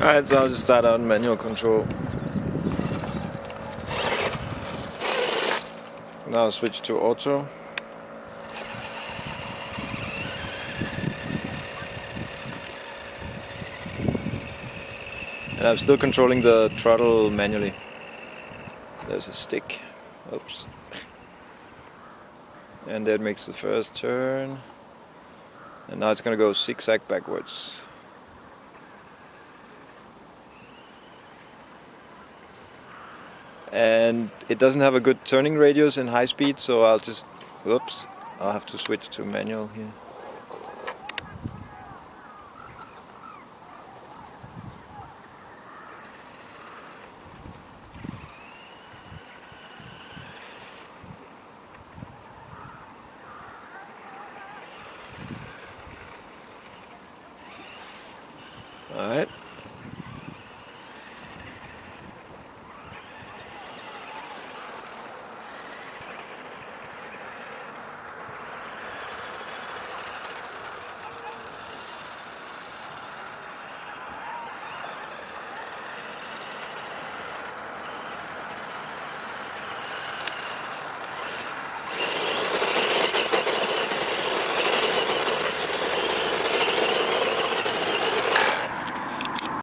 Alright, so I'll just start out manual control. Now I'll switch to auto. And I'm still controlling the throttle manually. There's a stick. Oops. And that makes the first turn. And now it's gonna go zigzag backwards. and it doesn't have a good turning radius in high speed so I'll just oops I'll have to switch to manual here All right.